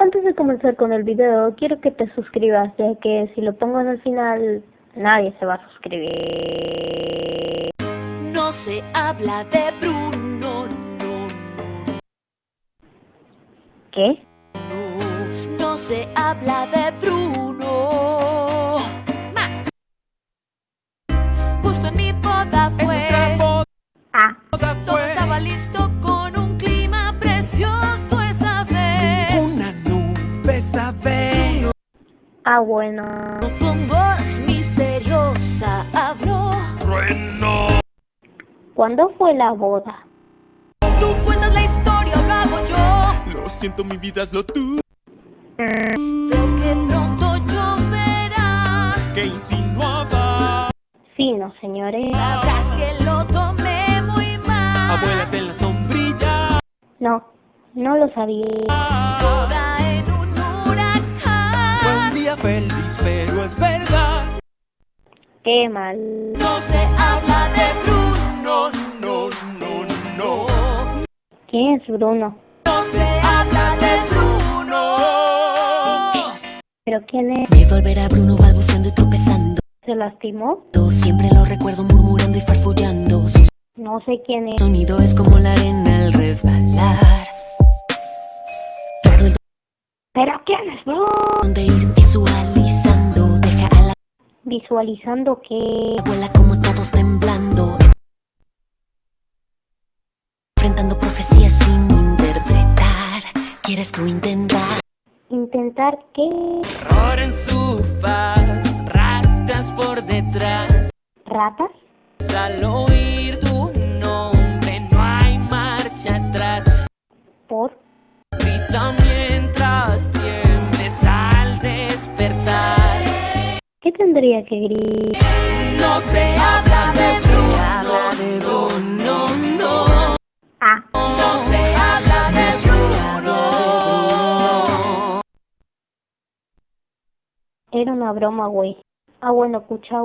Antes de comenzar con el video, quiero que te suscribas, ya que si lo pongo en el final, nadie se va a suscribir. No se habla de Bruno, no, ¿Qué? no, no se habla de Bruno. Ah bueno. Con voz misteriosa habló. ¿Cuándo fue la boda? Tú cuentas la historia lo hago yo. Lo siento, mi vida es lo tú Sé que pronto lloverá. que insinuaba. Sí, no, señores. Sabrás que lo tomé muy mal. Abuélate en la sombrilla. No, no lo sabía. Feliz, pero es verdad. Qué mal. No se habla de Bruno. No, no, no. ¿Quién es Bruno? No se habla de Bruno. ¿Pero quién es? Miedo al ver a Bruno balbuceando y tropezando. ¿Se lastimó? Siempre lo recuerdo murmurando y farfullando. No sé quién es. sonido es como la arena al resbalar. ¿Pero quién es Bruno? donde ir visualizando. Deja a la Visualizando que... abuela como todos temblando. Enfrentando profecías sin interpretar. ¿Quieres tú intentar? Intentar que... Error en su faz, ratas por detrás. ¿Ratas? Al oír tu nombre no hay marcha atrás. ¿Por? Grita mientras ¿Qué tendría que gritar? No se habla de habla de Bruno, no. Ah, No se habla de Bruno. era una broma, güey. Ah, bueno, cuchao.